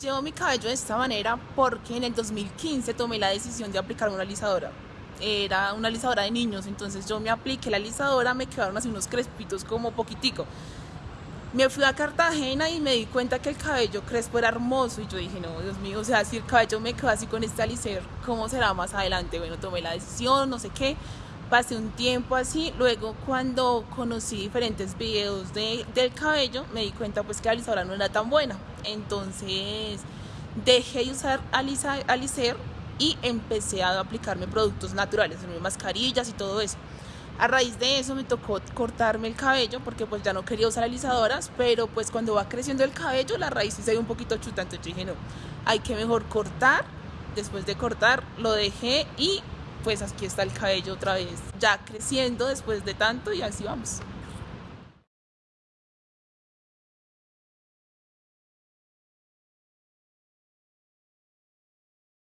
Llevo mi cabello de esta manera porque en el 2015 tomé la decisión de aplicar una alisadora. Era una alisadora de niños, entonces yo me apliqué la alisadora, me quedaron así unos crespitos como poquitico. Me fui a Cartagena y me di cuenta que el cabello crespo era hermoso y yo dije, no, Dios mío, o sea, si el cabello me quedó así con este alicer, ¿cómo será más adelante? Bueno, tomé la decisión, no sé qué, pasé un tiempo así, luego cuando conocí diferentes videos de, del cabello, me di cuenta pues que la alisadora no era tan buena, entonces dejé de usar alicer y empecé a aplicarme productos naturales, mascarillas y todo eso. A raíz de eso me tocó cortarme el cabello porque pues ya no quería usar alisadoras, pero pues cuando va creciendo el cabello la raíz se ve un poquito chuta, entonces dije no, hay que mejor cortar. Después de cortar lo dejé y pues aquí está el cabello otra vez, ya creciendo después de tanto y así vamos.